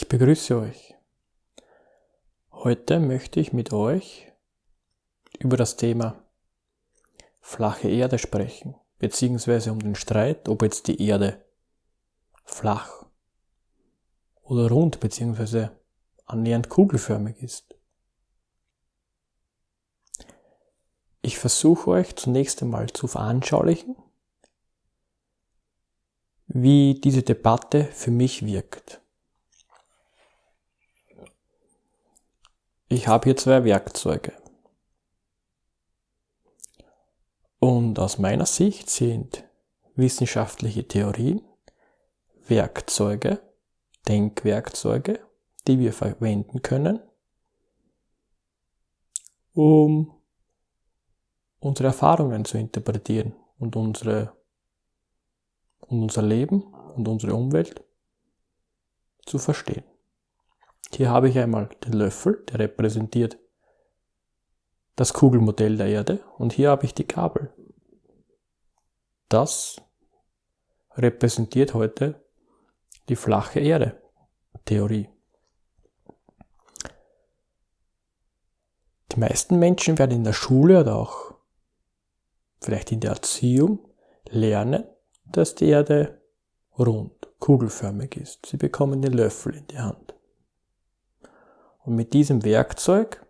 Ich begrüße euch. Heute möchte ich mit euch über das Thema flache Erde sprechen, beziehungsweise um den Streit, ob jetzt die Erde flach oder rund, beziehungsweise annähernd kugelförmig ist. Ich versuche euch zunächst einmal zu veranschaulichen, wie diese Debatte für mich wirkt. Ich habe hier zwei Werkzeuge. Und aus meiner Sicht sind wissenschaftliche Theorien Werkzeuge, Denkwerkzeuge, die wir verwenden können, um unsere Erfahrungen zu interpretieren und unsere und unser Leben und unsere Umwelt zu verstehen. Hier habe ich einmal den Löffel, der repräsentiert das Kugelmodell der Erde und hier habe ich die Kabel. Das repräsentiert heute die flache Erde Theorie. Die meisten Menschen werden in der Schule oder auch vielleicht in der Erziehung lernen, dass die Erde rund, kugelförmig ist. Sie bekommen den Löffel in die Hand. Und mit diesem Werkzeug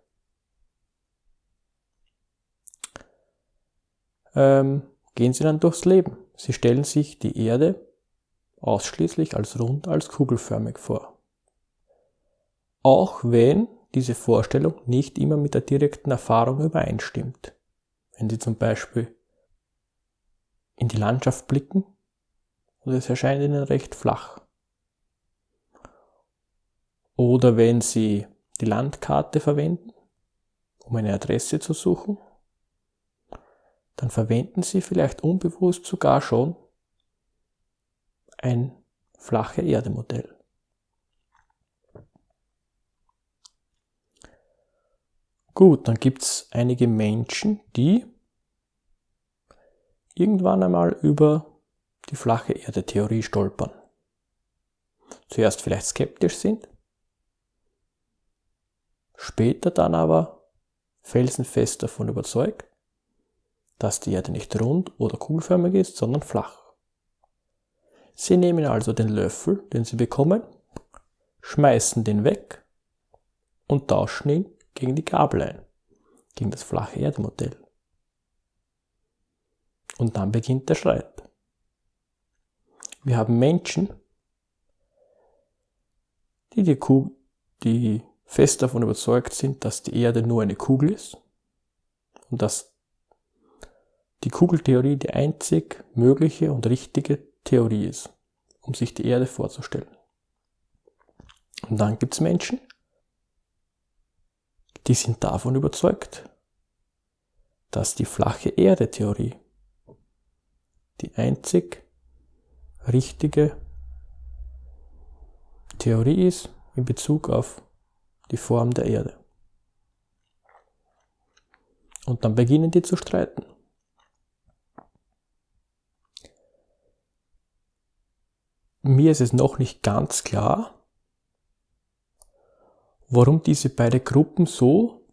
ähm, gehen sie dann durchs Leben. Sie stellen sich die Erde ausschließlich als rund, als kugelförmig vor. Auch wenn diese Vorstellung nicht immer mit der direkten Erfahrung übereinstimmt. Wenn Sie zum Beispiel in die Landschaft blicken und es erscheint Ihnen recht flach. Oder wenn Sie die Landkarte verwenden, um eine Adresse zu suchen, dann verwenden Sie vielleicht unbewusst sogar schon ein flache Erde-Modell. Gut, dann gibt es einige Menschen, die irgendwann einmal über die flache Erde-Theorie stolpern. Zuerst vielleicht skeptisch sind, später dann aber felsenfest davon überzeugt, dass die Erde nicht rund oder kugelförmig ist, sondern flach. Sie nehmen also den Löffel, den sie bekommen, schmeißen den weg und tauschen ihn gegen die Gabel ein, gegen das flache Erdemodell. Und dann beginnt der Streit. Wir haben Menschen, die, die, Kugel, die fest davon überzeugt sind, dass die Erde nur eine Kugel ist und dass die Kugeltheorie die einzig mögliche und richtige Theorie ist, um sich die Erde vorzustellen. Und dann gibt es Menschen, die sind davon überzeugt, dass die flache Erde-Theorie die einzig richtige Theorie ist in Bezug auf die Form der Erde. Und dann beginnen die zu streiten. Mir ist es noch nicht ganz klar, warum diese beiden Gruppen so,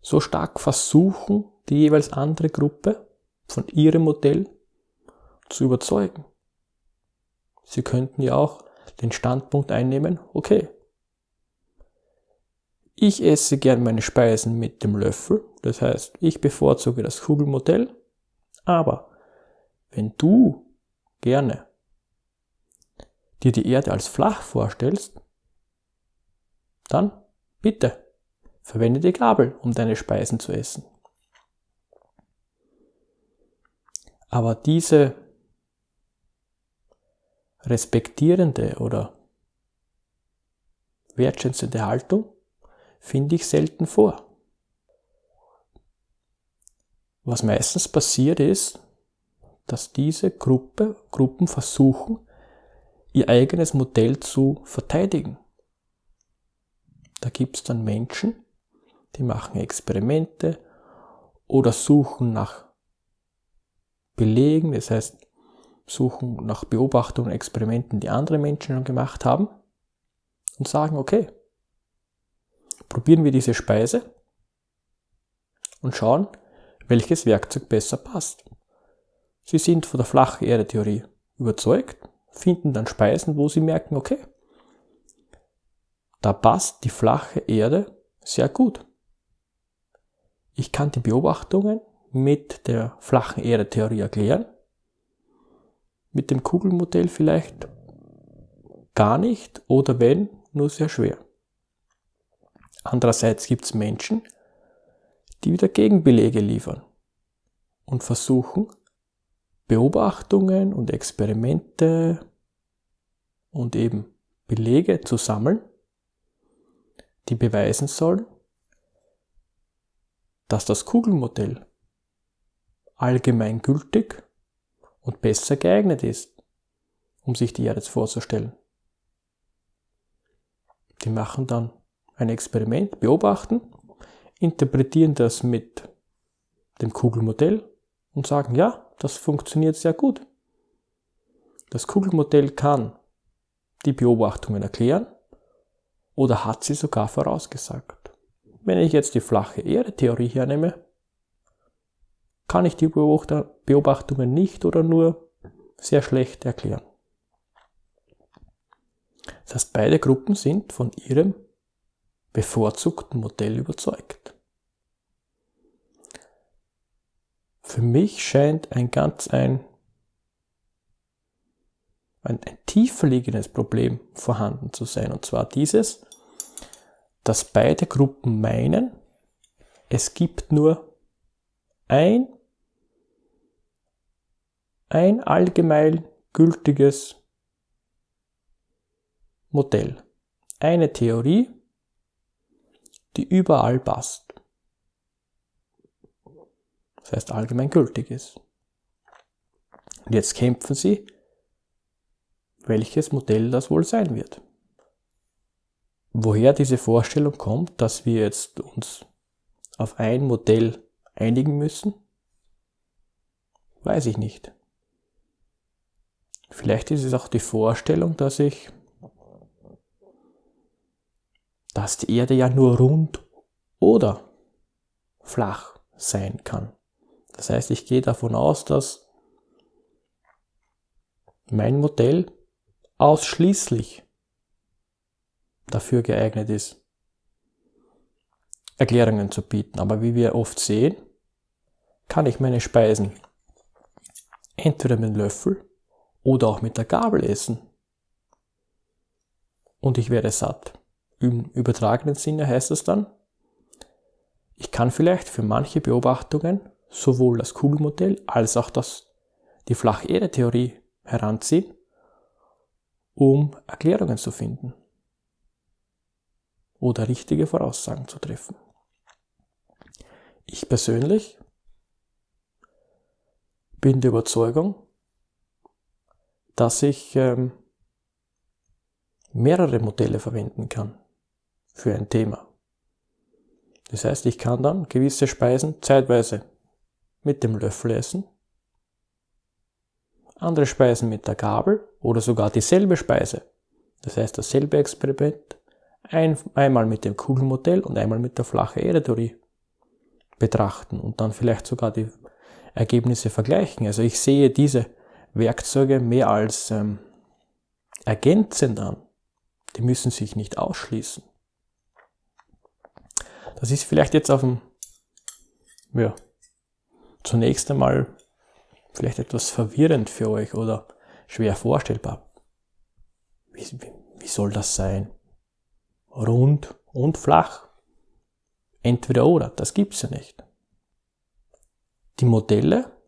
so stark versuchen, die jeweils andere Gruppe von ihrem Modell zu überzeugen. Sie könnten ja auch den Standpunkt einnehmen, okay, ich esse gern meine Speisen mit dem Löffel, das heißt, ich bevorzuge das Kugelmodell, aber wenn du gerne dir die Erde als flach vorstellst, dann bitte verwende die Gabel, um deine Speisen zu essen. Aber diese respektierende oder wertschätzende Haltung finde ich selten vor. Was meistens passiert ist, dass diese Gruppe, Gruppen versuchen, ihr eigenes Modell zu verteidigen. Da gibt es dann Menschen, die machen Experimente oder suchen nach Belegen, das heißt, suchen nach Beobachtungen, Experimenten, die andere Menschen schon gemacht haben und sagen, okay, probieren wir diese Speise und schauen, welches Werkzeug besser passt. Sie sind von der flachen Erde-Theorie überzeugt, finden dann Speisen, wo sie merken, okay, da passt die flache Erde sehr gut. Ich kann die Beobachtungen mit der flachen Erde-Theorie erklären, mit dem Kugelmodell vielleicht gar nicht oder wenn, nur sehr schwer. Andererseits gibt es Menschen, die wieder Gegenbelege liefern und versuchen, Beobachtungen und Experimente und eben Belege zu sammeln, die beweisen sollen, dass das Kugelmodell allgemein gültig und besser geeignet ist, um sich die Erde vorzustellen. Die machen dann ein Experiment, beobachten, interpretieren das mit dem Kugelmodell und sagen, ja, das funktioniert sehr gut. Das Kugelmodell kann die Beobachtungen erklären oder hat sie sogar vorausgesagt. Wenn ich jetzt die flache Erde-Theorie hernehme, kann ich die Beobachtungen nicht oder nur sehr schlecht erklären. Das heißt, beide Gruppen sind von ihrem bevorzugten Modell überzeugt. Für mich scheint ein ganz ein, ein, ein tiefer liegendes Problem vorhanden zu sein. Und zwar dieses, dass beide Gruppen meinen, es gibt nur ein, ein allgemein gültiges Modell. Eine Theorie, die überall passt. Das heißt allgemein gültig ist. Und jetzt kämpfen sie, welches Modell das wohl sein wird. Woher diese Vorstellung kommt, dass wir jetzt uns auf ein Modell einigen müssen, weiß ich nicht. Vielleicht ist es auch die Vorstellung, dass ich, dass die Erde ja nur rund oder flach sein kann. Das heißt, ich gehe davon aus, dass mein Modell ausschließlich dafür geeignet ist, Erklärungen zu bieten. Aber wie wir oft sehen, kann ich meine Speisen entweder mit dem Löffel oder auch mit der Gabel essen. Und ich werde satt. Im übertragenen Sinne heißt es dann, ich kann vielleicht für manche Beobachtungen sowohl das Kugelmodell als auch das, die Flach-Erde-Theorie heranziehen, um Erklärungen zu finden oder richtige Voraussagen zu treffen. Ich persönlich bin der Überzeugung, dass ich ähm, mehrere Modelle verwenden kann für ein Thema. Das heißt, ich kann dann gewisse Speisen zeitweise mit dem Löffel essen, andere Speisen mit der Gabel oder sogar dieselbe Speise. Das heißt, dasselbe Experiment ein, einmal mit dem Kugelmodell und einmal mit der flache Erde-Theorie betrachten und dann vielleicht sogar die Ergebnisse vergleichen. Also ich sehe diese Werkzeuge mehr als ähm, ergänzend an. Die müssen sich nicht ausschließen. Das ist vielleicht jetzt auf dem, ja, zunächst einmal vielleicht etwas verwirrend für euch oder schwer vorstellbar. Wie, wie, wie soll das sein? Rund und flach? Entweder oder, das gibt's ja nicht. Die Modelle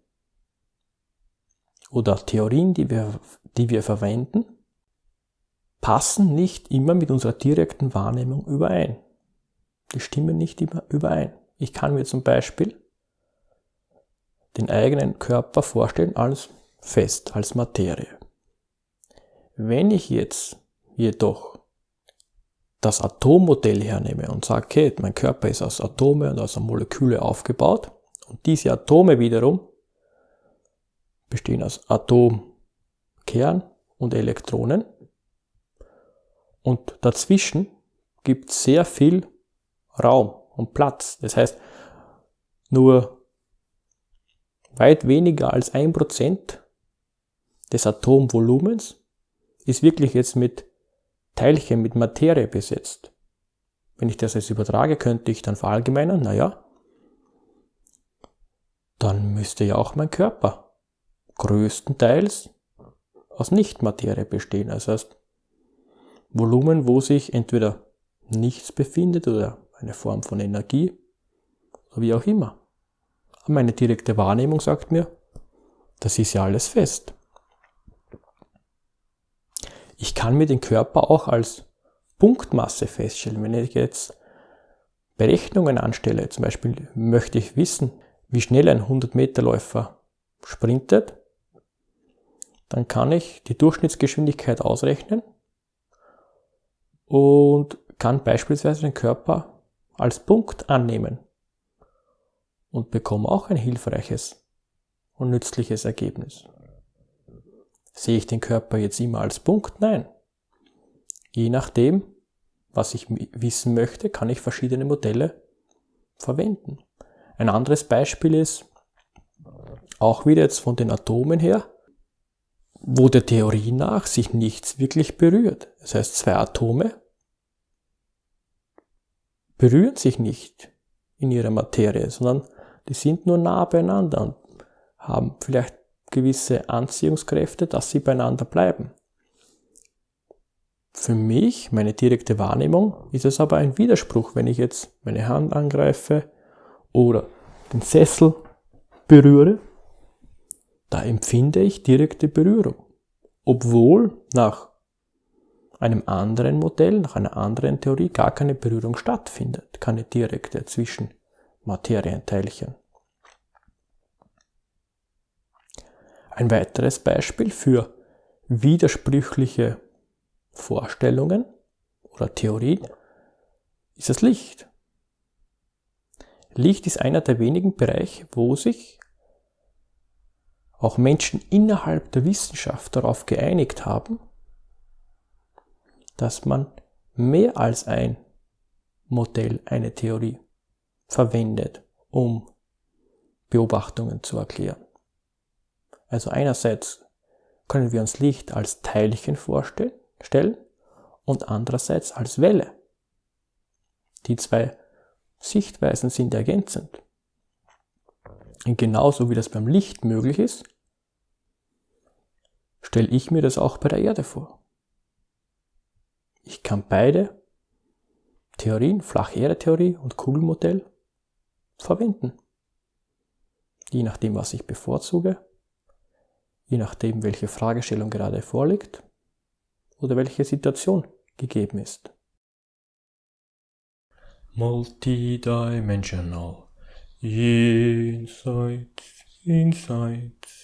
oder Theorien, die wir, die wir verwenden, passen nicht immer mit unserer direkten Wahrnehmung überein. Die stimmen nicht immer überein. Ich kann mir zum Beispiel den eigenen Körper vorstellen als fest, als Materie. Wenn ich jetzt jedoch das Atommodell hernehme und sage, okay, mein Körper ist aus Atome und aus Moleküle aufgebaut und diese Atome wiederum bestehen aus Atom Kern und Elektronen. Und dazwischen gibt es sehr viel Raum und Platz. Das heißt, nur weit weniger als ein Prozent des Atomvolumens ist wirklich jetzt mit Teilchen, mit Materie besetzt. Wenn ich das jetzt übertrage, könnte ich dann verallgemeinern, naja, dann müsste ja auch mein Körper größtenteils aus Nichtmaterie bestehen. Das heißt, Volumen, wo sich entweder nichts befindet oder eine Form von Energie wie auch immer. Meine direkte Wahrnehmung sagt mir, das ist ja alles fest. Ich kann mir den Körper auch als Punktmasse feststellen. Wenn ich jetzt Berechnungen anstelle, zum Beispiel möchte ich wissen, wie schnell ein 100-Meter-Läufer sprintet, dann kann ich die Durchschnittsgeschwindigkeit ausrechnen und kann beispielsweise den Körper als Punkt annehmen und bekomme auch ein hilfreiches und nützliches Ergebnis. Sehe ich den Körper jetzt immer als Punkt? Nein. Je nachdem, was ich wissen möchte, kann ich verschiedene Modelle verwenden. Ein anderes Beispiel ist, auch wieder jetzt von den Atomen her, wo der Theorie nach sich nichts wirklich berührt. Das heißt, zwei Atome berühren sich nicht in ihrer Materie, sondern die sind nur nah beieinander und haben vielleicht gewisse Anziehungskräfte, dass sie beieinander bleiben. Für mich, meine direkte Wahrnehmung, ist es aber ein Widerspruch, wenn ich jetzt meine Hand angreife oder den Sessel berühre. Da empfinde ich direkte Berührung. Obwohl nach einem anderen Modell, nach einer anderen Theorie gar keine Berührung stattfindet, keine direkte zwischen Materienteilchen. Ein weiteres Beispiel für widersprüchliche Vorstellungen oder Theorien ist das Licht. Licht ist einer der wenigen Bereiche, wo sich auch Menschen innerhalb der Wissenschaft darauf geeinigt haben, dass man mehr als ein Modell, eine Theorie verwendet, um Beobachtungen zu erklären. Also einerseits können wir uns Licht als Teilchen vorstellen und andererseits als Welle. Die zwei Sichtweisen sind ergänzend. Und genauso wie das beim Licht möglich ist, stelle ich mir das auch bei der Erde vor. Ich kann beide Theorien, Flach-Erde-Theorie und Kugelmodell, verwenden. Je nachdem, was ich bevorzuge, je nachdem, welche Fragestellung gerade vorliegt oder welche Situation gegeben ist. Multidimensional Insights, Insights.